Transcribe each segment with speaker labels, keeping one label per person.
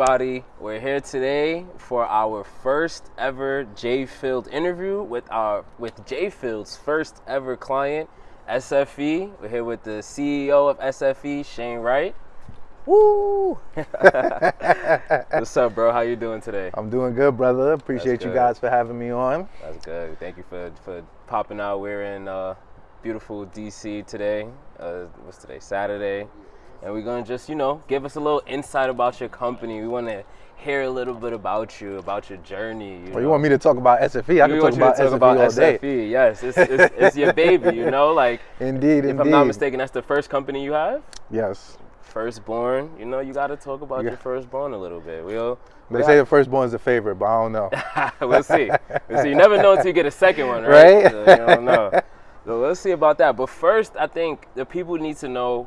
Speaker 1: Everybody? We're here today for our first ever J Field interview with our with J Field's first ever client, SFE. We're here with the CEO of SFE, Shane Wright. Woo! What's up, bro? How you doing today?
Speaker 2: I'm doing good, brother. Appreciate you guys for having me on.
Speaker 1: That's good. Thank you for for popping out. We're in uh, beautiful DC today. Uh, what's today? Saturday, and we're gonna just you know give us a little insight about your company. We want to hear a little bit about you, about your journey. You,
Speaker 2: Well, you want me to talk about SFE? I
Speaker 1: We
Speaker 2: can talk about
Speaker 1: talk
Speaker 2: SFE
Speaker 1: about
Speaker 2: all day.
Speaker 1: SFE. Yes, it's, it's, it's your baby. You know, like
Speaker 2: Indeed,
Speaker 1: if
Speaker 2: indeed.
Speaker 1: I'm not mistaken, that's the first company you have.
Speaker 2: Yes.
Speaker 1: Firstborn. You know, you got to talk about
Speaker 2: Yeah.
Speaker 1: your firstborn a little bit. We'll.
Speaker 2: They say the firstborn's a favorite, but I don't know.
Speaker 1: we'll see. We'll see. You never know until you get a second one, right?
Speaker 2: Right?
Speaker 1: So you don't know. So let's see about that. But first, I think the people need to know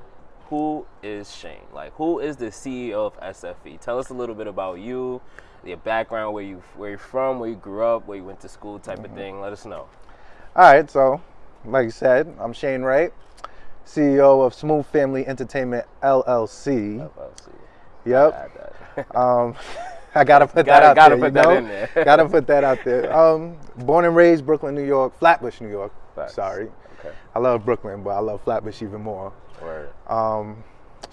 Speaker 1: who is Shane. Like, who is the CEO of SFE? Tell us a little bit about you, your background, where you where you're from, where you grew up, where you went to school, type
Speaker 2: Mm-hmm.
Speaker 1: of thing. Let us know.
Speaker 2: All right, so like you said, I'm Shane Wright, CEO of Smooth Family Entertainment LLC.
Speaker 1: LLC.
Speaker 2: Yep.
Speaker 1: Add.
Speaker 2: Um, I gotta put
Speaker 1: Gotta-
Speaker 2: that out
Speaker 1: gotta
Speaker 2: there.
Speaker 1: put that in there.
Speaker 2: gotta put that out there. Um, born and raised Brooklyn, New York, Flatbush, New York.
Speaker 1: Facts.
Speaker 2: Sorry,
Speaker 1: Okay.
Speaker 2: I love Brooklyn, but I love Flatbush even more. Um,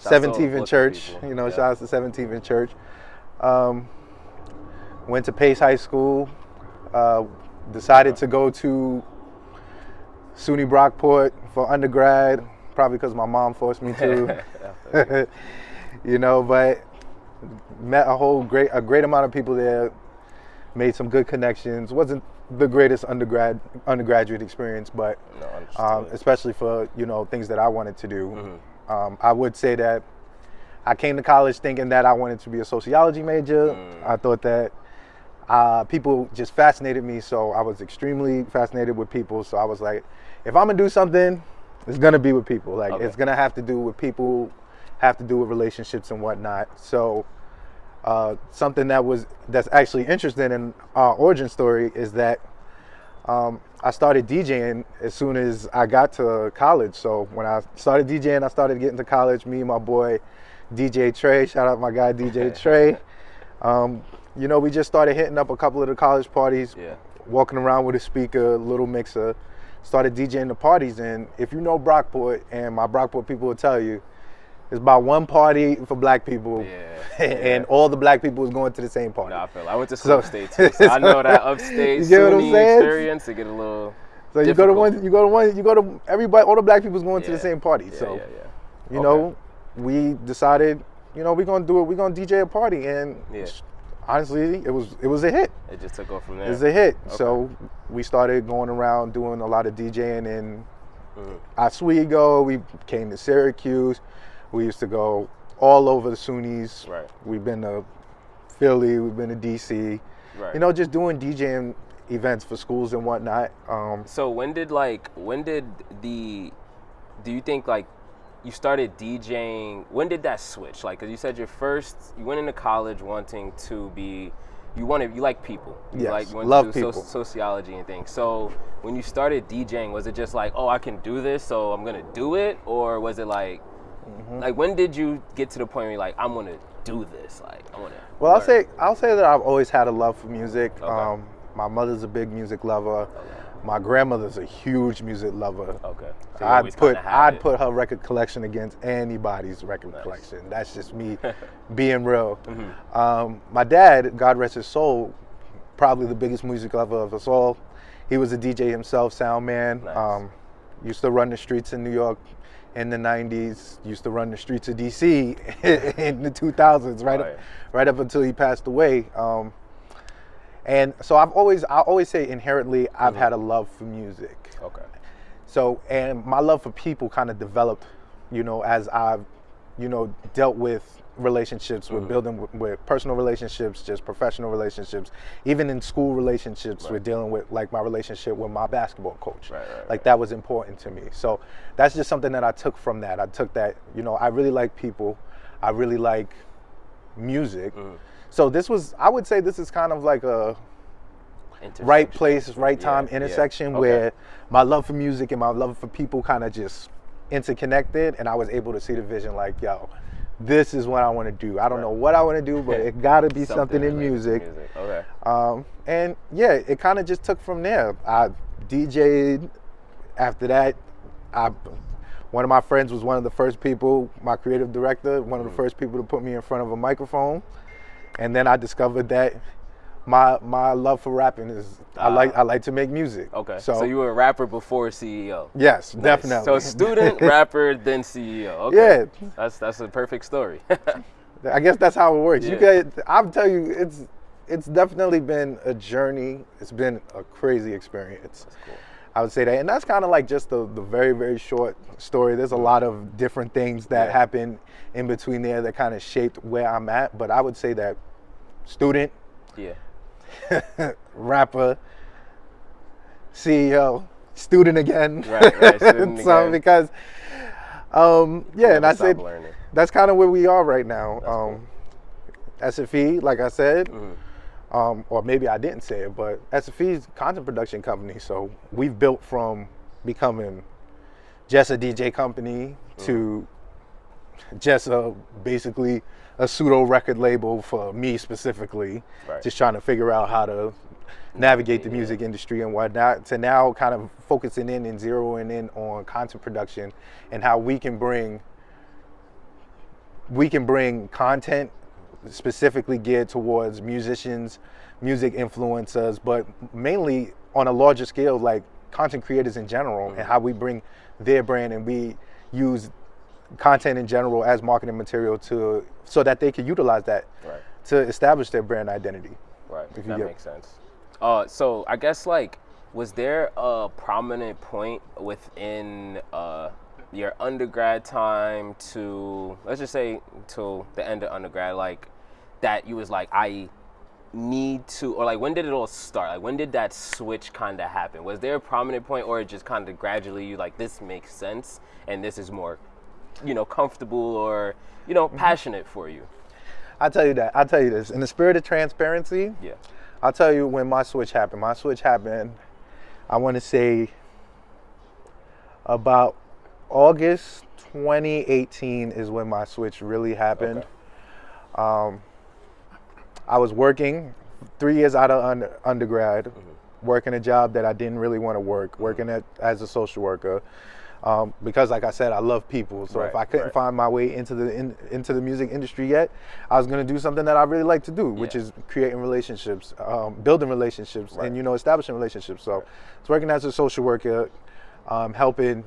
Speaker 1: Shouts to all the
Speaker 2: 17th and Church, you know,
Speaker 1: Yeah.
Speaker 2: shout out to 17th and Church. Um, went to Pace High School. Uh, decided to go to SUNY Brockport for undergrad, probably because my mom forced me to. you know, but met a whole great a great amount of people there. Made some good connections. wasn't the greatest undergrad undergraduate experience, but
Speaker 1: No,
Speaker 2: um, especially for you know things that I wanted to do.
Speaker 1: Mm-hmm.
Speaker 2: Um, I would say that I came to college thinking that I wanted to be a sociology major.
Speaker 1: Mm.
Speaker 2: I thought that uh, people just fascinated me, so I was extremely fascinated with people. So I was like, if I'm gonna do something, it's gonna be with people. Like
Speaker 1: Okay.
Speaker 2: it's gonna have to do with people, have to do with relationships and whatnot. So uh, something that was that's actually interesting in our origin story is that um, I started DJing as soon as I got to college. So when I started DJing, I started getting to college. Me and my boy DJ Trey, shout out my guy DJ Trey. Um, you know, we just started hitting up a couple of the college parties,
Speaker 1: Yeah.
Speaker 2: walking around with a speaker, little mixer. Started DJing the parties, and if you know Brockport, and my Brockport people will tell you, it's about one party for black people,
Speaker 1: Yeah,
Speaker 2: and
Speaker 1: yeah.
Speaker 2: all the black people is going to the same party.
Speaker 1: No, I feel. I went to
Speaker 2: So-
Speaker 1: upstate too, so I know that upstate
Speaker 2: You get what I'm saying?
Speaker 1: experience to get a little.
Speaker 2: So you go to one, you go to one, you go to everybody. All the black people's going to the same party.
Speaker 1: Yeah,
Speaker 2: so
Speaker 1: yeah, yeah.
Speaker 2: you
Speaker 1: Okay.
Speaker 2: know, we decided, you know, we're gonna do it. We're gonna DJ a party, and
Speaker 1: Yeah.
Speaker 2: honestly, it was it was a hit.
Speaker 1: It just took off from there.
Speaker 2: It was a hit. So we started going around doing a lot of DJing in
Speaker 1: Mm-hmm.
Speaker 2: Oswego. We came to Syracuse. We used to go all over the SUNYs.
Speaker 1: Right.
Speaker 2: We've been to Philly. We've been to DC.
Speaker 1: Right.
Speaker 2: You know, just doing DJing events for schools and whatnot. Um,
Speaker 1: So when did like when did the do you think like you started DJing when did that switch like cuz you said your first you went into college wanting to be you wanted you like people you
Speaker 2: Yes,
Speaker 1: like you
Speaker 2: love
Speaker 1: to do
Speaker 2: people.
Speaker 1: sociology and things so when you started DJing was it just like oh I can do this so I'm going to do it or was it like
Speaker 2: Mm-hmm.
Speaker 1: like when did you get to the point where you're like I'm to do this like I want to
Speaker 2: Well, I'll say I'll say that I've always had a love for music.
Speaker 1: Okay.
Speaker 2: Um, my mother's a big music lover. My grandmother's a huge music lover.
Speaker 1: okay so
Speaker 2: I'd put I'd
Speaker 1: it.
Speaker 2: put her record collection against anybody's record collection. That's just me being real.
Speaker 1: Mm-hmm.
Speaker 2: Um, my dad, God rest his soul, probably the biggest music lover of us all. He was a DJ himself, sound man.
Speaker 1: Nice.
Speaker 2: Um, used to run the streets in New York in the 90s. Used to run the streets of DC in the 2000s, right,
Speaker 1: Right.
Speaker 2: Up, right up until he passed away. Um, and so I've always I always say inherently I've
Speaker 1: Mm-hmm.
Speaker 2: had a love for music.
Speaker 1: okay
Speaker 2: So, and my love for people kind of developed, you know, as I've, you know, dealt with relationships,
Speaker 1: Mm-hmm.
Speaker 2: with building with, with personal relationships, just professional relationships, even in school relationships, we're dealing with like my relationship with my basketball coach.
Speaker 1: Right, right,
Speaker 2: like
Speaker 1: right.
Speaker 2: that was important to me. So that's just something that I took from that. I took that, you know, I really like people. I really like music.
Speaker 1: Mm-hmm.
Speaker 2: So this was, I would say, this is kind of like a right place, right time
Speaker 1: Yeah, yeah.
Speaker 2: intersection
Speaker 1: Okay.
Speaker 2: where my love for music and my love for people kind of just interconnected, and I was able to see the vision like, yo, this is what I want to do. I don't
Speaker 1: Right.
Speaker 2: know what I want to do, but it got to be something, in
Speaker 1: related to
Speaker 2: music.
Speaker 1: Okay.
Speaker 2: Um, and yeah, it kind of just took from there. I DJ'd. After that, I one of my friends was one of the first people, my creative director, one of
Speaker 1: Mm.
Speaker 2: the first people to put me in front of a microphone. And then I discovered that my my love for rapping is I like I like to make music.
Speaker 1: Ah. Okay.
Speaker 2: So,
Speaker 1: So, you were a rapper before CEO.
Speaker 2: yes,
Speaker 1: Nice.
Speaker 2: definitely.
Speaker 1: So student, rapper, then CEO. Okay.
Speaker 2: Yeah.
Speaker 1: That's that's a perfect story.
Speaker 2: I guess that's how it works. You
Speaker 1: Yeah.
Speaker 2: get I'll tell you, it's it's definitely been a journey. It's been a crazy experience.
Speaker 1: cool.
Speaker 2: I would say that, and that's kind of like just the, the very very short story. There's a lot of different things that
Speaker 1: Yeah.
Speaker 2: happen in between there that kind of shaped where I'm at. But I would say that student,
Speaker 1: yeah.
Speaker 2: rapper, CEO, student again.
Speaker 1: Right, right, student
Speaker 2: so
Speaker 1: again.
Speaker 2: because, um, yeah, and I said
Speaker 1: learning.
Speaker 2: that's kind of where we are right now. Um, SFE, like I said,
Speaker 1: Mm-hmm.
Speaker 2: um, or maybe I didn't say it, but SFE is a content production company. So we've built from becoming just a DJ company to just a basically a pseudo record label for me specifically.
Speaker 1: Right.
Speaker 2: Just trying to figure out how to navigate the music industry and whatnot. To now kind of focusing in and zeroing in on content production and how we can bring we can bring content specifically geared towards musicians, music influencers, but mainly on a larger scale, like content creators in general, and mm-hmm. how we bring their brand and we use content in general as marketing material to so that they can utilize that
Speaker 1: Right.
Speaker 2: to establish their brand identity.
Speaker 1: Right.
Speaker 2: If you
Speaker 1: That makes sense. Uh, so I guess like, was there a prominent point within uh, your undergrad time to let's just say till the end of undergrad, like that you was like I need to, or like when did it all start? Like when did that switch kind of happen? Was there a prominent point, or it just kind of gradually you like this makes sense and this is more, you know, comfortable or you know passionate for you?
Speaker 2: I'll tell you that. I'll tell you this. In the spirit of transparency,
Speaker 1: Yeah.
Speaker 2: I'll tell you when my switch happened. My switch happened, I want to say about August 2018 is when my switch really happened. Um, I was working three years out of un- undergrad,
Speaker 1: Mm-hmm.
Speaker 2: working a job that I didn't really want to work, working at, as a social worker. Um, because, like I said, I love people. So if I couldn't
Speaker 1: right.
Speaker 2: find my way into the in, into the music industry yet, I was going to do something that I really like to do, which
Speaker 1: Yeah.
Speaker 2: is creating relationships, um, building relationships,
Speaker 1: Right.
Speaker 2: and you know, establishing relationships. So, I was working as a social worker, um, helping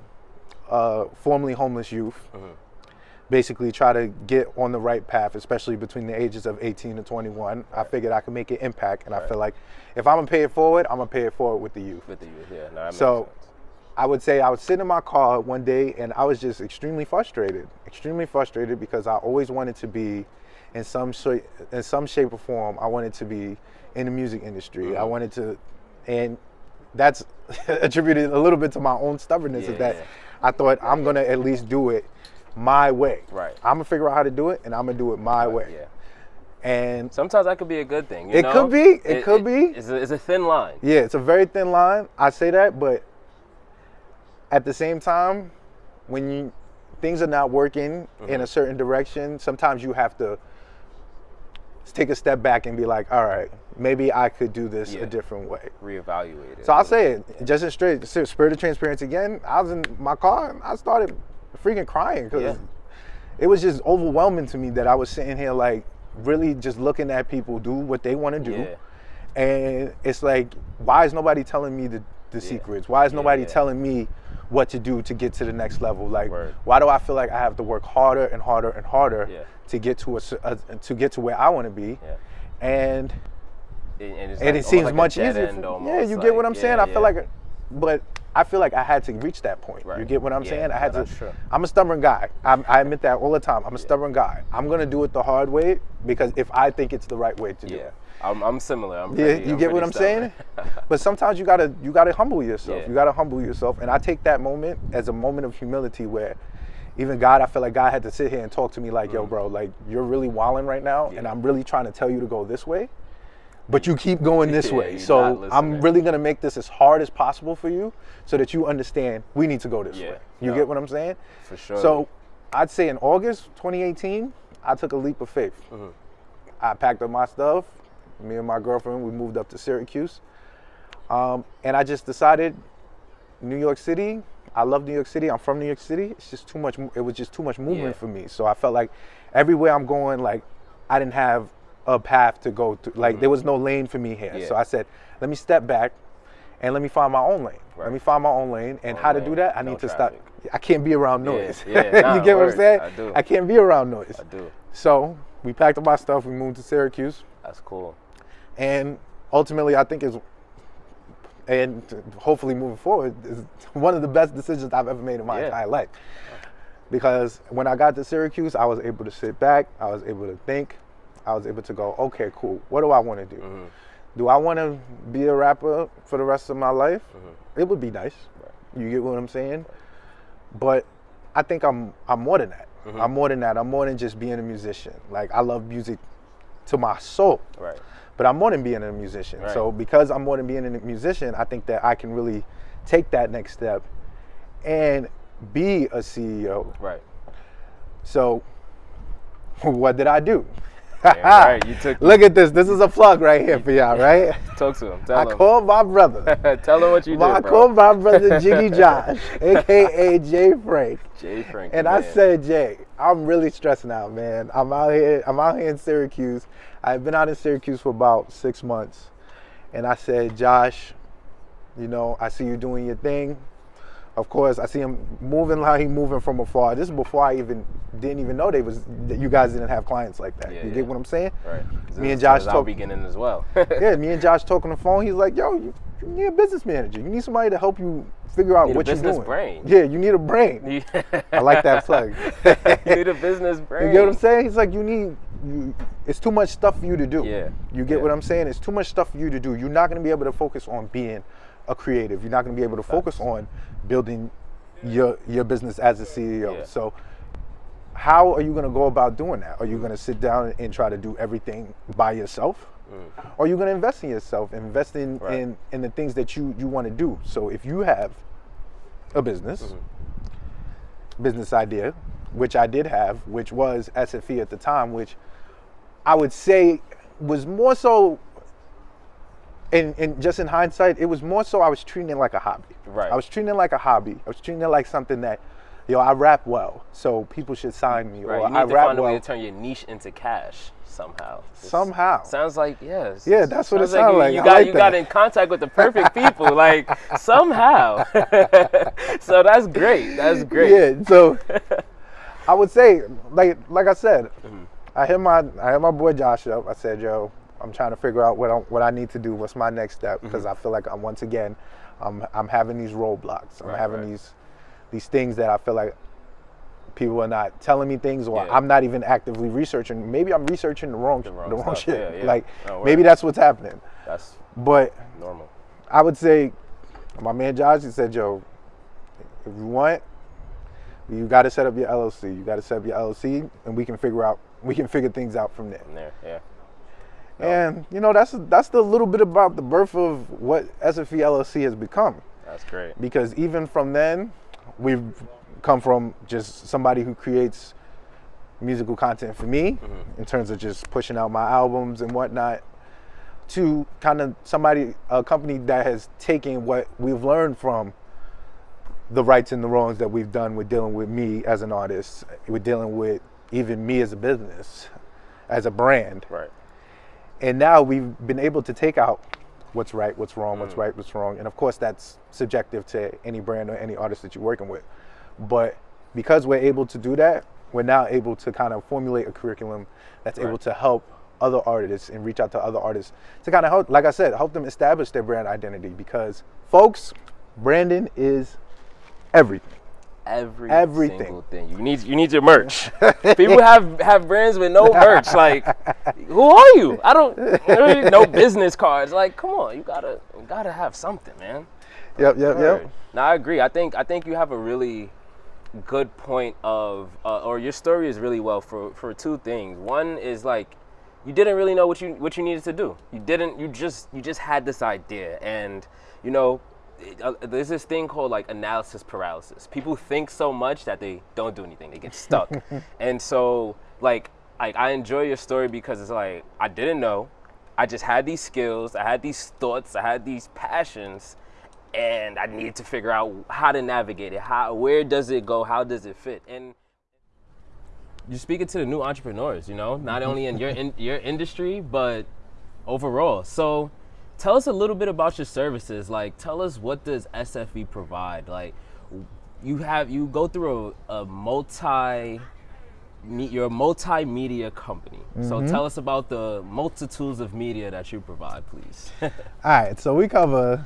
Speaker 2: uh, formerly homeless youth
Speaker 1: Mm-hmm.
Speaker 2: basically try to get on the right path, especially between the ages of 18 and 21. I figured I could make an impact, and I feel like if I'm gonna pay it forward, I'm gonna pay it forward with the youth.
Speaker 1: With the youth, yeah. No,
Speaker 2: So,
Speaker 1: sense.
Speaker 2: I would say I was sitting in my car one day, and I was just extremely frustrated, extremely frustrated because I always wanted to be in some shape, in some shape or form. I wanted to be in the music industry. I mm-hmm. wanted to, and that's attributed a little bit to my own stubbornness.
Speaker 1: Yeah,
Speaker 2: is that
Speaker 1: yeah.
Speaker 2: I thought I'm gonna at least do it my way.
Speaker 1: Right.
Speaker 2: I'm gonna figure out how to do it, and I'm gonna do it my way.
Speaker 1: Yeah.
Speaker 2: And
Speaker 1: Sometimes that could be a good thing. you
Speaker 2: It
Speaker 1: know?
Speaker 2: could be, it could be.
Speaker 1: It's a, it's a thin line.
Speaker 2: yeah, it's a very thin line. I say that, but at the same time, when you things are not working in mm-hmm. a certain direction, sometimes you have to take a step back and be like, all right, maybe I could do this
Speaker 1: Yeah.
Speaker 2: a different way.
Speaker 1: Reevaluate it.
Speaker 2: So I'll say it, just in straight spirit of transparency again. I was in my car and I started freaking crying because
Speaker 1: Yeah.
Speaker 2: it was just overwhelming to me that I was sitting here like really just looking at people do what they want to do.
Speaker 1: Yeah.
Speaker 2: And it's like, why is nobody telling me the, the secrets? Why is nobody telling me what to do to get to the next level? Like,
Speaker 1: Word.
Speaker 2: why do I feel like I have to work harder and harder and harder
Speaker 1: Yeah.
Speaker 2: to get to a, a- to get to where I want to be?
Speaker 1: Yeah.
Speaker 2: And
Speaker 1: And, and,
Speaker 2: and
Speaker 1: like
Speaker 2: it seems
Speaker 1: like
Speaker 2: much easier. for- yeah, you get what I'm saying.
Speaker 1: yeah,
Speaker 2: I feel like, but I feel like I had to reach that point. You get what I'm saying? I had
Speaker 1: no,
Speaker 2: to.
Speaker 1: true.
Speaker 2: I'm a stubborn guy. I'm, I admit that all the time. I'm a stubborn guy. I'm gonna do it the hard way because if I think it's the right way to do it.
Speaker 1: I'm, I'm similar. I'm
Speaker 2: Yeah,
Speaker 1: pretty,
Speaker 2: you
Speaker 1: I'm
Speaker 2: get what I'm saying? but sometimes you gotta you gotta humble yourself.
Speaker 1: Yeah.
Speaker 2: You gotta humble yourself. And I take that moment as a moment of humility where even God, I feel like God had to sit here and talk to me like, yo, bro, like you're really wilding right now, and
Speaker 1: Mm.
Speaker 2: I'm really trying to tell you to go this way. But you keep going this
Speaker 1: Yeah,
Speaker 2: way. So I'm really gonna make this as hard as possible for you so that you understand we need to go this
Speaker 1: Yeah.
Speaker 2: way. You
Speaker 1: No.
Speaker 2: get what I'm saying?
Speaker 1: For sure.
Speaker 2: So I'd say in August 2018, I took a leap of faith.
Speaker 1: Mm-hmm.
Speaker 2: I packed up my stuff. Me and my girlfriend, we moved up to Syracuse. Um, and I just decided New York City. I love New York City. I'm from New York City. It's just too much. It was just too much movement
Speaker 1: Yeah.
Speaker 2: for me. So I felt like everywhere I'm going, like I didn't have a path to go to. Like there was no lane for me here.
Speaker 1: Mm-hmm. Yeah.
Speaker 2: So I said, let me step back and let me find my own lane.
Speaker 1: Right.
Speaker 2: Let me find my own lane. And
Speaker 1: Own
Speaker 2: how to do that? I
Speaker 1: no
Speaker 2: need to
Speaker 1: traffic.
Speaker 2: stop. I can't be around noise.
Speaker 1: yeah, nah,
Speaker 2: you get what. I'm saying?
Speaker 1: I do.
Speaker 2: I can't be around noise.
Speaker 1: I do.
Speaker 2: So we packed up our stuff. We moved to Syracuse
Speaker 1: That's cool.
Speaker 2: And ultimately i think is and hopefully moving forward is one of the best decisions i've ever made in my
Speaker 1: Yeah.
Speaker 2: entire life because when i got to syracuse i was able to sit back i was able to think i was able to go okay cool what do i want to do
Speaker 1: Mm-hmm.
Speaker 2: do i want to be a rapper for the rest of my life
Speaker 1: Mm-hmm.
Speaker 2: it would be nice you get what i'm saying but i think i'm i'm more than that
Speaker 1: Mm-hmm.
Speaker 2: i'm more than that i'm more than just being a musician like i love music to my soul
Speaker 1: Right.
Speaker 2: But I'm more than being a musician.
Speaker 1: Right.
Speaker 2: So because I'm more than being a musician, I think that I can really take that next step and be a CEO.
Speaker 1: Right.
Speaker 2: So what did I do?
Speaker 1: Right. You took-
Speaker 2: Look at this. This is a plug right here for y'all, right?
Speaker 1: Talk to him.
Speaker 2: I
Speaker 1: Tell him.
Speaker 2: I called my brother.
Speaker 1: Tell him what you
Speaker 2: I
Speaker 1: did, bro.
Speaker 2: called my brother Jiggy Josh, aka Jay Frank.
Speaker 1: Jay Frank.
Speaker 2: And I said, Jay, I'm really stressing out, man. I'm out here. I'm out here in Syracuse. I've been out in Syracuse for about six months, and I said, Josh, you know, I see you doing your thing. Of course, I see him moving how he moving from afar. This is before I even didn't even know they was that you guys didn't have clients like that.
Speaker 1: Yeah,
Speaker 2: you
Speaker 1: yeah.
Speaker 2: get what I'm saying?
Speaker 1: Right.
Speaker 2: Me and Josh
Speaker 1: it was our
Speaker 2: talk-
Speaker 1: beginning as well.
Speaker 2: yeah, me and Josh talk on the phone. He's like, "Yo, you, you need a business manager. You need somebody to help you figure out
Speaker 1: Need a
Speaker 2: what you're
Speaker 1: business
Speaker 2: doing."
Speaker 1: brain.
Speaker 2: Yeah, you need a brain. I like that plug.
Speaker 1: you need a business brain.
Speaker 2: You get what I'm saying? It's like, you need, you, it's too much stuff for you to do.
Speaker 1: Yeah,
Speaker 2: You get
Speaker 1: yeah.
Speaker 2: what I'm saying? It's too much stuff for you to do. You're not going to be able to focus on being a creative. You're not going to be able to focus on building your your business as a CEO.
Speaker 1: Yeah.
Speaker 2: So, how are you going to go about doing that? Are you going to sit down and try to do everything by yourself? Or are you going to invest in yourself, invest in,
Speaker 1: Mm. Right.
Speaker 2: in, in the things that you, you want to do? So, if you have a business,
Speaker 1: Mm-hmm.
Speaker 2: business idea, which I did have, which was SFE at the time, which I would say was more so. In, in just in hindsight, it was more so I was treating it like a hobby.
Speaker 1: Right.
Speaker 2: I was treating it like a hobby. I was treating it like something that, yo, I rap well, so people should sign me,
Speaker 1: Right.
Speaker 2: or
Speaker 1: You need
Speaker 2: I
Speaker 1: to
Speaker 2: rap
Speaker 1: find a way
Speaker 2: well.
Speaker 1: to turn your niche into cash somehow. It's-
Speaker 2: Somehow.
Speaker 1: Sounds like yes.
Speaker 2: Yeah, that's what it
Speaker 1: Sounds
Speaker 2: sound
Speaker 1: you,
Speaker 2: like.
Speaker 1: You
Speaker 2: I
Speaker 1: got
Speaker 2: like
Speaker 1: you got in contact with the perfect people, like somehow. so that's great. That's great.
Speaker 2: Yeah, so I would say, like like I said,
Speaker 1: Mm-hmm.
Speaker 2: I hit my I hit my boy Josh up. I said, "Yo, I'm trying to figure out what I, what I need to do. What's my next step?
Speaker 1: Mm-hmm.
Speaker 2: Because I feel like I'm once again, I'm I'm having these roadblocks. I'm
Speaker 1: Right,
Speaker 2: having
Speaker 1: right.
Speaker 2: these these things that I feel like people are not telling me things, or
Speaker 1: Yeah.
Speaker 2: I'm not even actively researching. Maybe I'm researching the wrong the
Speaker 1: wrong
Speaker 2: wrong, shit.
Speaker 1: Yeah, yeah.
Speaker 2: Like oh,
Speaker 1: No,
Speaker 2: maybe that's what's happening.
Speaker 1: That's
Speaker 2: But
Speaker 1: normal.
Speaker 2: I would say, my man Josh, he said, "Yo, if you want, you got to set up your LLC. You got to set up your LLC, and we can figure out we can figure things out from there."
Speaker 1: From there, yeah.
Speaker 2: And you know, that's that's the little bit about the birth of what SFE LLC has become.
Speaker 1: That's great.
Speaker 2: Because even from then, we've come from just somebody who creates musical content for me mm-hmm. in terms of just pushing out my albums and whatnot to kind of somebody a company that has taken what we've learned from the rights and the wrongs that we've done with dealing with me as an artist with dealing with even me as a business as a brand
Speaker 1: Right.
Speaker 2: and now we've been able to take out what's right, what's wrong, what's mm. right, what's wrong. And of course, that's subjective to any brand or any artist that you're working with. But because we're able to do that, we're now able to kind of formulate a curriculum that's able to help other artists and reach out to other artists to kind of help, like I said, help them establish their brand identity. Because, folks, branding is everything.
Speaker 1: Every
Speaker 2: Everything.
Speaker 1: single thing. You need you need your merch. People have have brands with no merch. Like, who are you? I don't really no business cards. Like, come on, you gotta you gotta have something, man.
Speaker 2: Yep, yep,
Speaker 1: Word.
Speaker 2: yep.
Speaker 1: No, I agree. I think I think you have a really good point of, uh, or your story is really well for for two things. One is like you didn't really know what you what you needed to do. You didn't. You just you just had this idea, and you know uh, there's this thing called like analysis paralysis. People think so much that they don't do anything. They get stuck. and so like like I enjoy your story because it's like I didn't know. I just had these skills, I had these thoughts, I had these passions, and I needed to figure out how to navigate it. How where does it go? How does it fit? And you're speaking to the new entrepreneurs, you know, not only in your in your industry, but overall. So tell us a little bit about your services. Like tell us what does SFE provide? Like you have you go through a, a multi you're a multimedia company. Mm-hmm. So tell us about the multitudes of media that you provide, please.
Speaker 2: all right, so we cover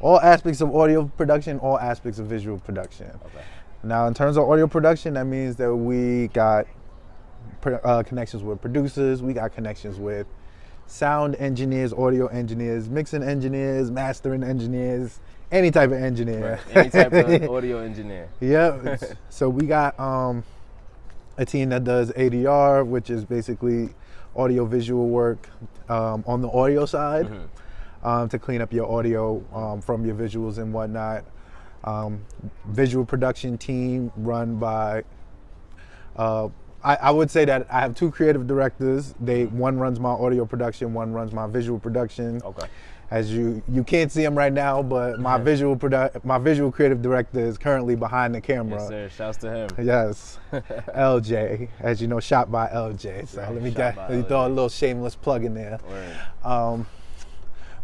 Speaker 2: all aspects of audio production, all aspects of visual production. Okay. Now, in terms of audio production, that means that we got uh, connections with producers, we got connections with sound engineers, audio engineers, mixing engineers, mastering engineers, any type of engineer.
Speaker 1: Right. Any type of audio engineer.
Speaker 2: Yeah. so we got um, a team that does ADR, which is basically audio visual work um, on the audio side mm-hmm. um, to clean up your audio um, from your visuals and whatnot. Um, visual production team run by uh, I, I, would say that I have two creative directors. They one runs my audio production, one runs my visual production.
Speaker 1: Okay.
Speaker 2: As you you can't see him right now, but my visual produ- my visual creative director is currently behind the camera.
Speaker 1: Yes, sir. Shouts to him.
Speaker 2: Yes, LJ, as you know, shot by LJ. So right. let me get let me throw a little shameless plug in there. Um,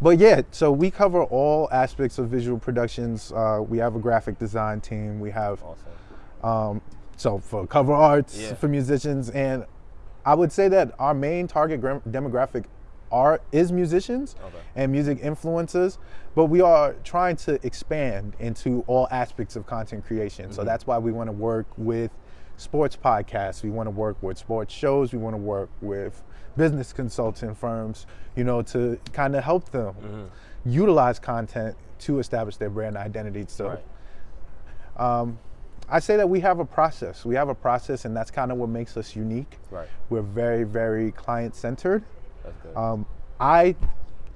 Speaker 2: but yeah, so we cover all aspects of visual productions. Uh, we have a graphic design team. We have awesome. um, so for cover arts yeah. for musicians, and I would say that our main target demographic are is musicians okay. and music influencers, but we are trying to expand into all aspects of content creation. Mm-hmm. So that's why we want to work with sports podcasts. We want to work with sports shows. We want to work with business consulting firms, you know, to kind of help them mm-hmm. utilize content to establish their brand identity. So. Right. Um, I say that we have a process. We have a process, and that's kind of what makes us unique.
Speaker 1: Right.
Speaker 2: We're very, very client centered. Um, I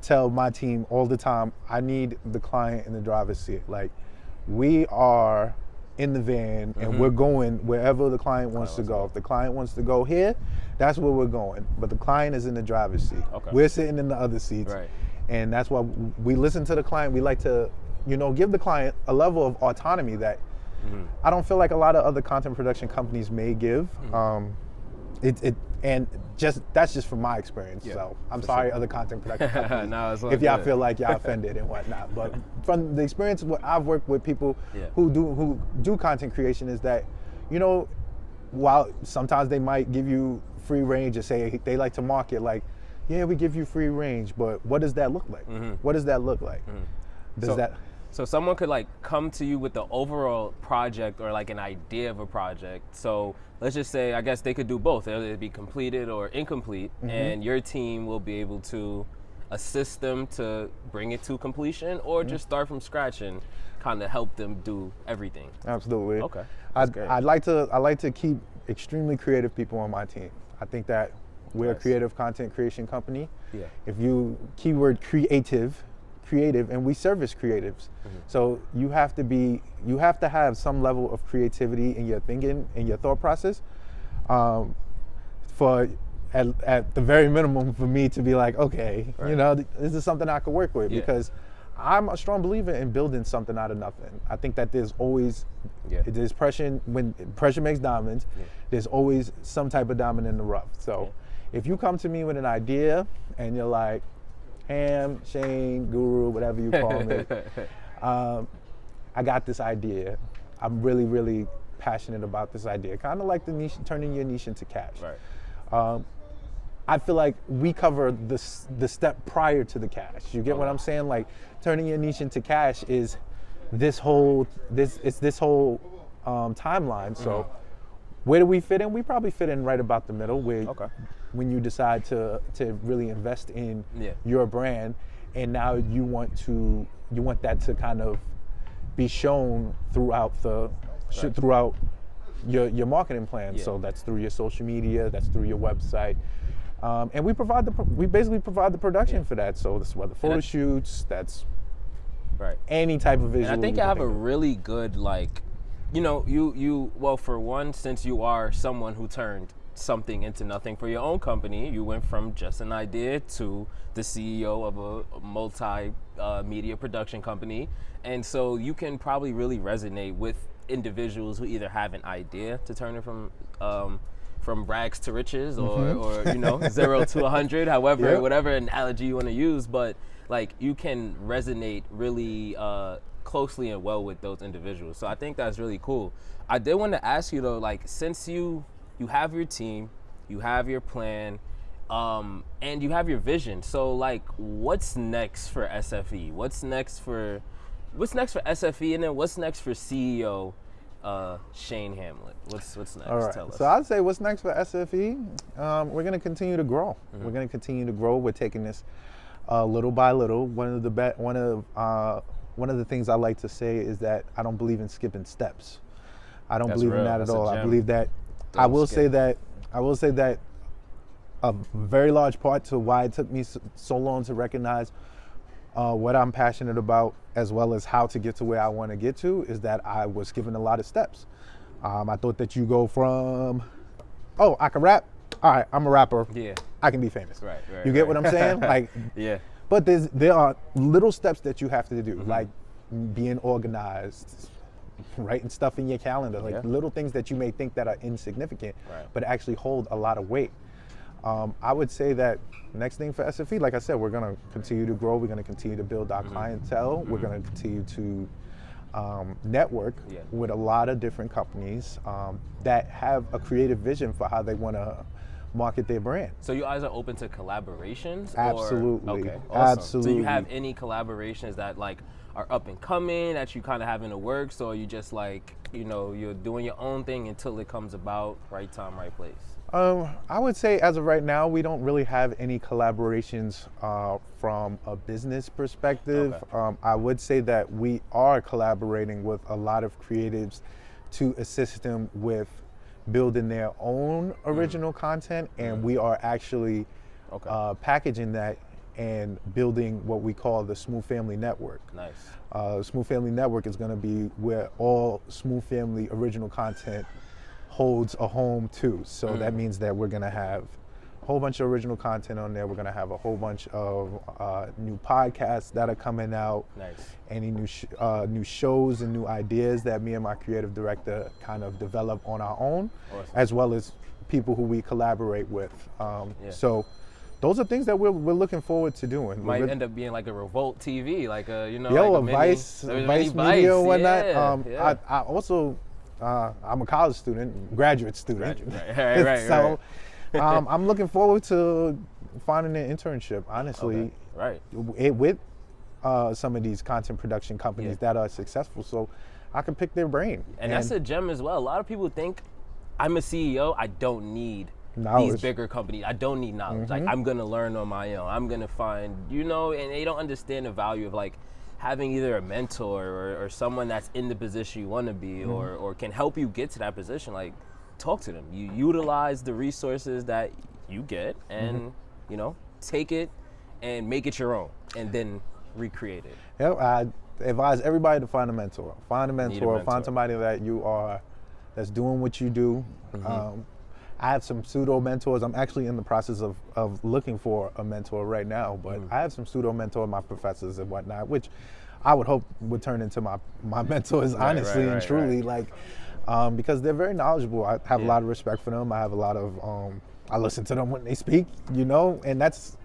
Speaker 2: tell my team all the time, I need the client in the driver's seat. Like, we are in the van mm-hmm. and we're going wherever the client wants to go. If the client wants to go here, that's where we're going. But the client is in the driver's seat. Okay. We're sitting in the other seats.
Speaker 1: Right.
Speaker 2: And that's why we listen to the client. We like to, you know, give the client a level of autonomy that Mm-hmm. I don't feel like a lot of other content production companies may give. Mm-hmm. Um, it, it and just that's just from my experience. Yeah, so I'm sorry, sure. other content production companies, no, if y'all feel like y'all offended and whatnot. But from the experience, what I've worked with people yeah. who do who do content creation is that, you know, while sometimes they might give you free range and say they like to market like, yeah, we give you free range, but what does that look like? Mm-hmm. What does that look like? Mm-hmm. Does so, that
Speaker 1: so someone could like come to you with the overall project or like an idea of a project. So let's just say I guess they could do both. It'll be completed or incomplete, mm-hmm. and your team will be able to assist them to bring it to completion or mm-hmm. just start from scratch and kind of help them do everything.
Speaker 2: Absolutely.
Speaker 1: Okay.
Speaker 2: I'd, I'd, like to I like to keep extremely creative people on my team. I think that we're nice. a creative content creation company.
Speaker 1: Yeah.
Speaker 2: If you keyword creative creative and we service creatives. Mm-hmm. So you have to be, you have to have some level of creativity in your thinking, in your thought process. Um, for at, at, the very minimum for me to be like, okay, right. you know, this is something I could work with yeah. because I'm a strong believer in building something out of nothing. I think that there's always yeah. there's pressure when pressure makes diamonds. Yeah. There's always some type of diamond in the rough. So if you come to me with an idea and you're like, Ham, Shane, Guru, whatever you call me. um, I got this idea. I'm really, really passionate about this idea. Kind of like the niche, turning your niche into cash.
Speaker 1: Right.
Speaker 2: Um, I feel like we cover the the step prior to the cash. You get what I'm saying? Like turning your niche into cash is this whole this it's this whole um, timeline. So. Mm-hmm where do we fit in? We probably fit in right about the middle. Where okay. When you decide to to really invest in yeah. your brand, and now you want to you want that to kind of be shown throughout the right. throughout your your marketing plan. Yeah. So that's through your social media, that's through your website. Um, and we provide the we basically provide the production yeah. for that. So this whether photo shoots, that's
Speaker 1: Right.
Speaker 2: Any type of visual.
Speaker 1: And I think
Speaker 2: you
Speaker 1: you have a
Speaker 2: of.
Speaker 1: really good like, you know, you you well for one, since you are someone who turned something into nothing for your own company, you went from just an idea to the CEO of a multi uh, media production company, and so you can probably really resonate with individuals who either have an idea to turn it from. Um, from rags to riches, or, or you know, zero to a hundred, however,
Speaker 2: Yep.
Speaker 1: whatever analogy you want to use, but like you can resonate really uh, closely and well with those individuals. So I think that's really cool. I did want to ask you though, like since you you have your team, you have your plan, um, and you have your vision. So like, what's next for SFE? What's next for what's next for SFE, and then what's next for CEO uh, Shane Hamlet? What's what's next?
Speaker 2: All right.
Speaker 1: Tell us.
Speaker 2: So I'd say what's next for SFE? Um, we're going to continue to grow. We're going to continue to grow. We're taking this uh, little by little. One of the be- one of uh, one of the things I like to say is that I don't believe in skipping steps. I don't
Speaker 1: That's
Speaker 2: believe in that
Speaker 1: That's
Speaker 2: at
Speaker 1: a
Speaker 2: all. I believe that. I will say that. I will say that a very large part to why it took me so, so long to recognize uh, what I'm passionate about, as well as how to get to where I want to get to, is that I was given a lot of steps. Um, I thought that you go from, oh, I can rap. All right, I'm a rapper.
Speaker 1: yeah.
Speaker 2: I can be famous.
Speaker 1: Right, right,
Speaker 2: You get
Speaker 1: right.
Speaker 2: what I'm saying? Like,
Speaker 1: Yeah.
Speaker 2: but there's there are little steps that you have to do,
Speaker 1: Mm-hmm.
Speaker 2: like being organized, writing stuff in your calendar, like
Speaker 1: Yeah.
Speaker 2: little things that you may think that are insignificant,
Speaker 1: Right.
Speaker 2: but actually hold a lot of weight. Um, I would say that next thing for SFE, like I said, we're going to continue to grow. We're going to continue to build our
Speaker 1: Mm-hmm.
Speaker 2: clientele. We're going to continue to um, network
Speaker 1: Yeah.
Speaker 2: with a lot of different companies um, that have a creative vision for how they want to market their brand.
Speaker 1: So you guys are open to collaborations? or-
Speaker 2: Absolutely.
Speaker 1: okay. Awesome. So you have any collaborations that like are up and coming that you kind of have in the works, or you just like you know you're doing your own thing until it comes about, right time, right place.
Speaker 2: Um, I would say as of right now, we don't really have any collaborations uh, from a business perspective.
Speaker 1: Okay.
Speaker 2: Um, I would say that we are collaborating with a lot of creatives to assist them with building their own original content, and we are actually
Speaker 1: Okay.
Speaker 2: uh, packaging that and building what we call the Smooth Family Network.
Speaker 1: Nice.
Speaker 2: Uh, Smooth Family Network is going to be where all Smooth Family original content holds a home too. So that means that we're going to have a whole bunch of original content on there. We're going to have a whole bunch of uh, new podcasts that are coming out.
Speaker 1: Nice.
Speaker 2: Any new sh- uh, new shows and new ideas that me and my creative director kind of develop on our own,
Speaker 1: Awesome.
Speaker 2: as well as people who we collaborate with. Um,
Speaker 1: Yeah.
Speaker 2: So those are things that we're, we're looking forward to doing. We're
Speaker 1: Might end up being like a Revolt TV, like a you know.
Speaker 2: Yo,
Speaker 1: like
Speaker 2: a
Speaker 1: mini-
Speaker 2: Vice,
Speaker 1: a mini
Speaker 2: Vice Media and whatnot.
Speaker 1: Yeah,
Speaker 2: um,
Speaker 1: yeah.
Speaker 2: I, I also, uh, I'm a college student, graduate student.
Speaker 1: Graduate, right, right, right,
Speaker 2: so, um, I'm looking forward to finding an internship. Honestly,
Speaker 1: Okay, right.
Speaker 2: it, with uh, some of these content production companies
Speaker 1: Yeah.
Speaker 2: that are successful, so I can pick their brain.
Speaker 1: And, that's a gem as well. A lot of people think I'm a CEO. I don't need these bigger companies. I don't need knowledge. Like I'm gonna learn on my own. I'm gonna find, you know, and they don't understand the value of like having either a mentor or, or someone that's in the position you want to be, or or can help you get to that position. Like talk to them. You utilize the resources that you get, and you know, take it and make it your own, and then recreate it.
Speaker 2: Yep, I advise everybody to find a mentor. Find a mentor.
Speaker 1: mentor.
Speaker 2: Find somebody that you are, that's doing what you do.
Speaker 1: Mm-hmm.
Speaker 2: Um, I have some pseudo mentors. I'm actually in the process of, of looking for a mentor right now, but
Speaker 1: Mm.
Speaker 2: I have some pseudo mentor, my professors and whatnot, which I would hope would turn into my, my mentors,
Speaker 1: Right,
Speaker 2: honestly
Speaker 1: right,
Speaker 2: and
Speaker 1: right,
Speaker 2: truly.
Speaker 1: right.
Speaker 2: Like, um, because they're very knowledgeable. I have a lot of respect for them. I have a lot of, um, I listen to them when they speak, you know, and that's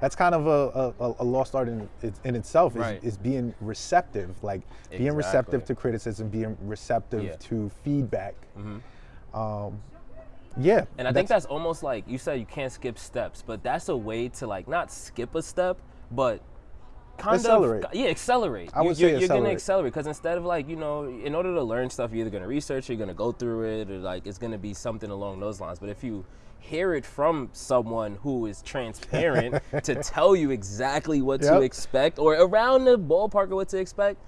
Speaker 2: that's kind of a, a, a lost art in, in itself is,
Speaker 1: Right.
Speaker 2: is being receptive like being receptive to criticism being receptive
Speaker 1: Yeah.
Speaker 2: to feedback um, yeah
Speaker 1: And I think that's almost like you said you can't skip steps, but that's a way to like not skip a step, but kind
Speaker 2: Accelerate.
Speaker 1: of yeah, accelerate.
Speaker 2: I
Speaker 1: You-
Speaker 2: would
Speaker 1: you're,
Speaker 2: say
Speaker 1: you're gonna
Speaker 2: accelerate.
Speaker 1: accelerate because instead of like you know, in order to learn stuff, you're either gonna research, you're gonna go through it, or like it's gonna be something along those lines. But if you hear it from someone who is transparent to tell you exactly what to expect or around the ballpark of what to expect,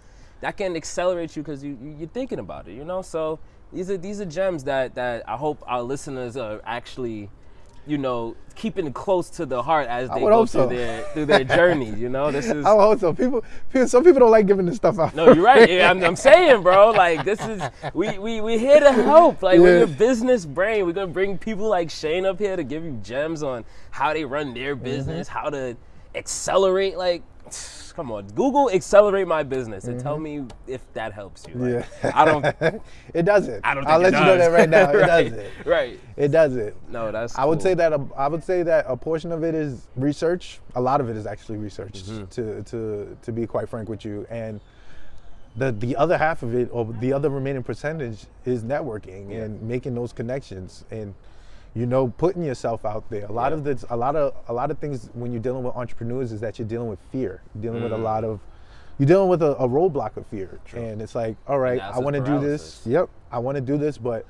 Speaker 1: that can accelerate you because you you're thinking about it, you know. So these are these are gems that that I hope our listeners are actually you know, keeping close to the heart as they go through
Speaker 2: so.
Speaker 1: their through their journey. You know, this is
Speaker 2: I hope so. People, people, some people don't like giving this stuff out.
Speaker 1: no, you're right. Yeah, I'm, I'm saying, bro. Like this is we we we here to help. Like we're
Speaker 2: Yeah.
Speaker 1: your business brain. We're gonna bring people like Shane up here to give you gems on how they run their
Speaker 2: Mm-hmm.
Speaker 1: business, how to accelerate. Like, come on, Google accelerate my business and tell me if that helps you. Like,
Speaker 2: Yeah.
Speaker 1: I don't.
Speaker 2: it doesn't.
Speaker 1: I don't. Think
Speaker 2: I'll let you know that right now. It
Speaker 1: right,
Speaker 2: doesn't.
Speaker 1: Right.
Speaker 2: It doesn't.
Speaker 1: No, that's.
Speaker 2: I would say that a, I would say that a portion of it is research. A lot of it is actually research.
Speaker 1: Mm-hmm.
Speaker 2: To to to be quite frank with you, and the the other half of it, or the other remaining percentage, is networking
Speaker 1: Yeah.
Speaker 2: and making those connections and you know putting yourself out there. A lot
Speaker 1: Yeah.
Speaker 2: of this, a lot of a lot of things when you're dealing with entrepreneurs is that you're dealing with fear. You're dealing with a lot
Speaker 1: Mm.
Speaker 2: of you're dealing with a, a roadblock of fear, and it's like, all right, I want to do this. Yep, I want to do this, but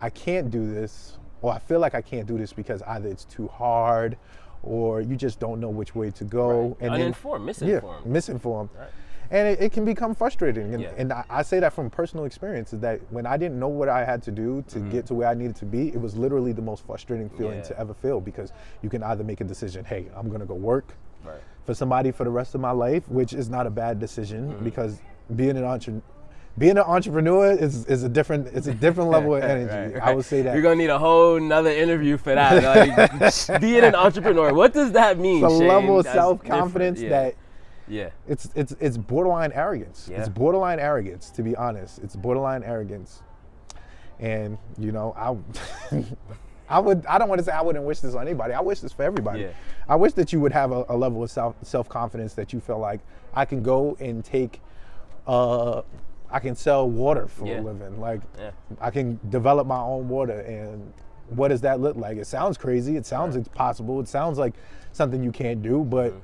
Speaker 2: I can't do this, or I feel like I can't do this because either it's too hard, or you just don't know which way to go.
Speaker 1: Right.
Speaker 2: then-
Speaker 1: Uninformed, misinformed.
Speaker 2: Yeah, misinformed.
Speaker 1: Right.
Speaker 2: And it, it can become frustrating. And,
Speaker 1: Yeah.
Speaker 2: and I, I say that from personal experience is that when I didn't know what I had to do to get to where I needed to be, it was literally the most frustrating feeling.
Speaker 1: Yeah.
Speaker 2: to ever feel because you can either make a decision, hey, I'm going to go work
Speaker 1: Right.
Speaker 2: for somebody for the rest of my life, which is not a bad decision
Speaker 1: Mm-hmm.
Speaker 2: because being an entrepreneur. Being an entrepreneur is, is a different it's a different level of energy.
Speaker 1: Right,
Speaker 2: I would say that
Speaker 1: you're gonna need a whole nother interview for that. Like, being an entrepreneur, what does that mean?
Speaker 2: it's a
Speaker 1: Shane?
Speaker 2: level of self confidence.
Speaker 1: Yeah.
Speaker 2: that
Speaker 1: Yeah.
Speaker 2: it's it's it's borderline arrogance.
Speaker 1: Yeah.
Speaker 2: It's borderline arrogance, to be honest. It's borderline arrogance, and you know, I, I would I don't want to say I wouldn't wish this on anybody. I wish this for everybody.
Speaker 1: Yeah.
Speaker 2: I wish that you would have a, a level of self self confidence that you feel like I can go and take, uh, I can sell water for
Speaker 1: Yeah.
Speaker 2: a living. Like
Speaker 1: Yeah.
Speaker 2: I can develop my own water and. What does that look like? It sounds crazy. It sounds impossible. It sounds like something you can't do. But
Speaker 1: Mm-hmm.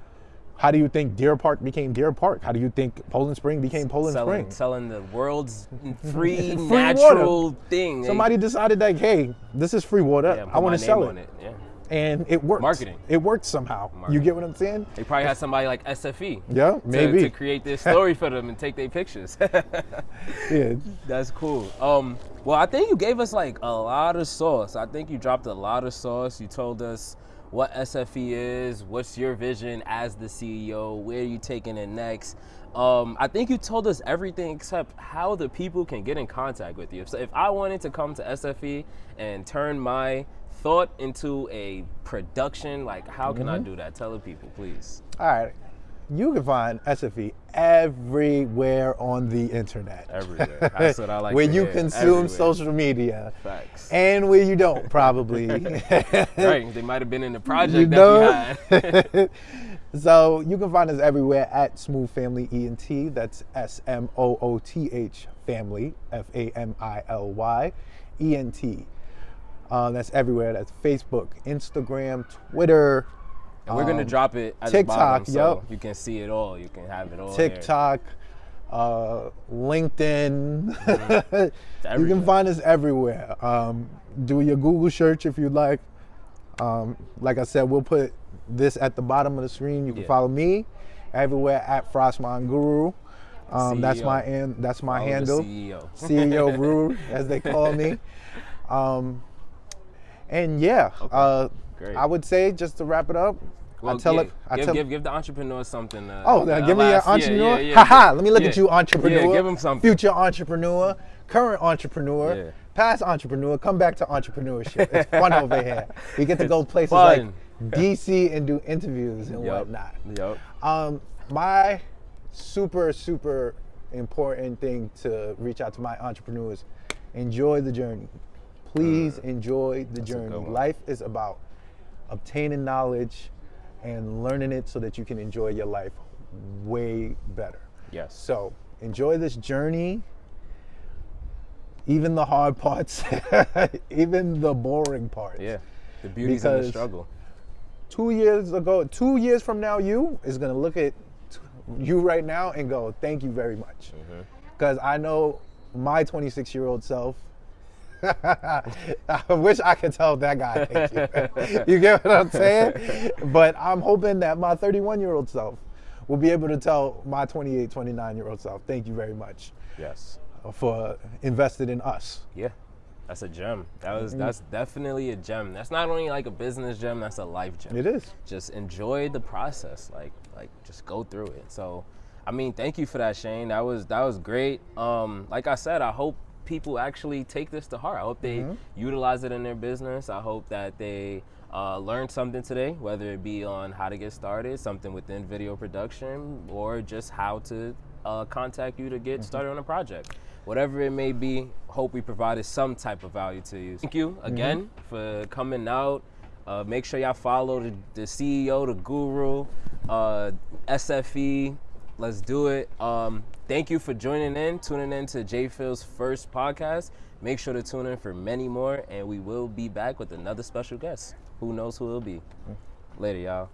Speaker 2: How do you think Deer Park became Deer Park? How do you think Poland Spring became Poland
Speaker 1: selling,
Speaker 2: Spring?
Speaker 1: selling the world's free,
Speaker 2: Free
Speaker 1: natural thing.
Speaker 2: Somebody decided like, hey, this is free water.
Speaker 1: yeah,
Speaker 2: I want to sell it.
Speaker 1: on it. Yeah.
Speaker 2: and it worked.
Speaker 1: Marketing.
Speaker 2: It worked somehow. You get what I'm saying?
Speaker 1: They probably had somebody like SFE.
Speaker 2: Yeah,
Speaker 1: to-
Speaker 2: maybe.
Speaker 1: To, create this story for them and take their pictures.
Speaker 2: Yeah.
Speaker 1: That's cool. Um, well, I think you gave us like a lot of sauce. I think you dropped a lot of sauce. You told us what SFE is, what's your vision as the CEO, where are you taking it next. Um, I think you told us everything except how the people can get in contact with you. So if I wanted to come to SFE and turn my thought into a production, like how can I do that? Tell the people, please.
Speaker 2: All right. You can find SFE everywhere on the internet.
Speaker 1: Everywhere. That's what I like
Speaker 2: where you
Speaker 1: hear.
Speaker 2: consume
Speaker 1: Everywhere.
Speaker 2: social media.
Speaker 1: Facts.
Speaker 2: And where you don't, probably.
Speaker 1: right. They might have been in the project
Speaker 2: You know? so you can find us everywhere at Smooth Family ENT. That's S M O O T H Family, F A M I L Y, E N T. Um, that's everywhere. That's Facebook, Instagram, Twitter,
Speaker 1: And we're gonna
Speaker 2: um,
Speaker 1: drop it at
Speaker 2: TikTok,
Speaker 1: the bottom so
Speaker 2: yup.
Speaker 1: you can see it all. You can have it all.
Speaker 2: TikTok, uh, LinkedIn. you
Speaker 1: Mm-hmm. everywhere.
Speaker 2: can find us everywhere. Um, do your Google search if you'd like. Um, like I said, we'll put this at the bottom of the screen. You can
Speaker 1: Yeah.
Speaker 2: follow me everywhere at Frostman Guru. Um, that's my an- that's my
Speaker 1: Follow
Speaker 2: handle.
Speaker 1: CEO.
Speaker 2: CEO Rue, as they call me. Um, and yeah, uh,
Speaker 1: Great.
Speaker 2: I would say just to wrap it up,
Speaker 1: Well,
Speaker 2: I tell
Speaker 1: yeah,
Speaker 2: it. I
Speaker 1: give,
Speaker 2: tell
Speaker 1: give, give the entrepreneur something. Uh,
Speaker 2: Oh,
Speaker 1: uh,
Speaker 2: give me an
Speaker 1: last- yeah,
Speaker 2: entrepreneur.
Speaker 1: Yeah, yeah,
Speaker 2: Haha, let me look at you, entrepreneur.
Speaker 1: Give him something.
Speaker 2: Future entrepreneur, current entrepreneur, past entrepreneur. Come back to entrepreneurship. It's fun over here. We get to go places like. DC and do interviews and
Speaker 1: Yup.
Speaker 2: whatnot.
Speaker 1: Yup.
Speaker 2: Um, my super super important thing to reach out to my entrepreneurs: enjoy the journey. Please enjoy the journey. Life is about obtaining knowledge and learning it so that you can enjoy your life way better.
Speaker 1: Yes.
Speaker 2: So enjoy this journey. Even the hard parts, even the boring parts.
Speaker 1: Yeah. The beauty's in the struggle.
Speaker 2: Two years ago, two years from now, you is gonna look at you right now and go, "Thank you very much,"
Speaker 1: Mm-hmm.
Speaker 2: because I know my 26 year old self. I wish I could tell that guy thank you. you get what I'm saying? But I'm hoping that my 31 year old self will be able to tell my 28, 29 year old self, thank you very much
Speaker 1: Yes.
Speaker 2: for invested in us.
Speaker 1: Yeah. That's a gem. That was that's definitely a gem. That's not only like a business gem, that's a life gem.
Speaker 2: It is.
Speaker 1: Just enjoy the process. Like like just go through it. So I mean, thank you for that, Shane. That was that was great. Um, like I said, I hope people actually take this to heart. I hope they utilize it in their business. I hope that they uh, learn something today, whether it be on how to get started, something within video production, or just how to uh, contact you to get started on a project. Whatever it may be, hope we provided some type of value to you. Thank you again for coming out. Uh, make sure y'all follow the, the CEO, the guru, uh, SFE. Let's do it. Um, thank you for joining in, tuning in to J Phil's first podcast. Make sure to tune in for many more, and we will be back with another special guest. Who knows who it'll be? Mm. Later, y'all.